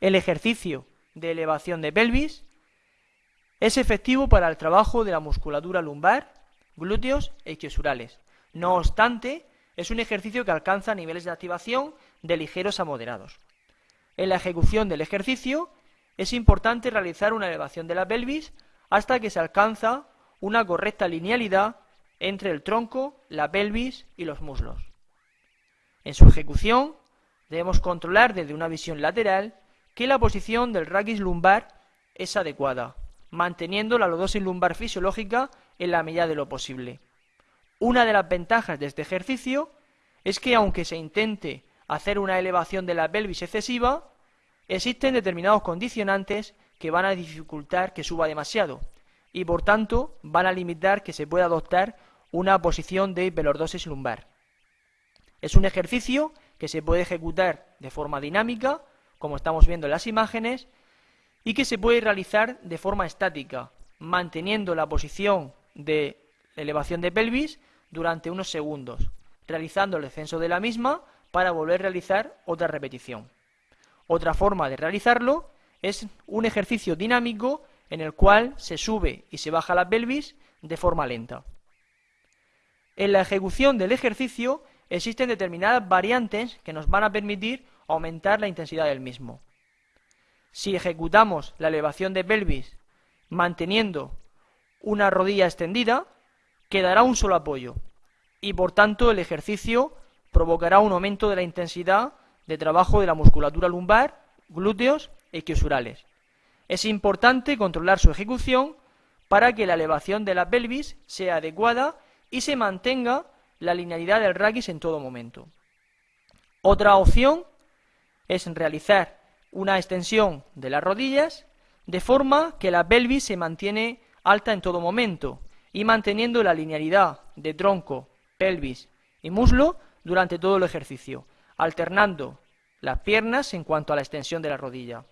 El ejercicio de elevación de pelvis es efectivo para el trabajo de la musculatura lumbar, glúteos e isquiosurales. No obstante, es un ejercicio que alcanza niveles de activación de ligeros a moderados. En la ejecución del ejercicio es importante realizar una elevación de la pelvis hasta que se alcanza una correcta linealidad entre el tronco, la pelvis y los muslos. En su ejecución debemos controlar desde una visión lateral que la posición del raquis lumbar es adecuada, manteniendo la lodosis lumbar fisiológica en la medida de lo posible. Una de las ventajas de este ejercicio es que aunque se intente hacer una elevación de la pelvis excesiva, existen determinados condicionantes que van a dificultar que suba demasiado y por tanto van a limitar que se pueda adoptar una posición de hiperlordosis lumbar. Es un ejercicio que se puede ejecutar de forma dinámica, como estamos viendo en las imágenes, y que se puede realizar de forma estática, manteniendo la posición de elevación de pelvis durante unos segundos, realizando el descenso de la misma para volver a realizar otra repetición. Otra forma de realizarlo es un ejercicio dinámico en el cual se sube y se baja la pelvis de forma lenta. En la ejecución del ejercicio existen determinadas variantes que nos van a permitir aumentar la intensidad del mismo. Si ejecutamos la elevación de pelvis manteniendo una rodilla extendida, quedará un solo apoyo y por tanto el ejercicio provocará un aumento de la intensidad de trabajo de la musculatura lumbar, glúteos e isquiosurales. Es importante controlar su ejecución para que la elevación de la pelvis sea adecuada y se mantenga la linealidad del raquis en todo momento. Otra opción es realizar una extensión de las rodillas de forma que la pelvis se mantiene alta en todo momento y manteniendo la linealidad de tronco, pelvis y muslo durante todo el ejercicio, alternando las piernas en cuanto a la extensión de la rodilla.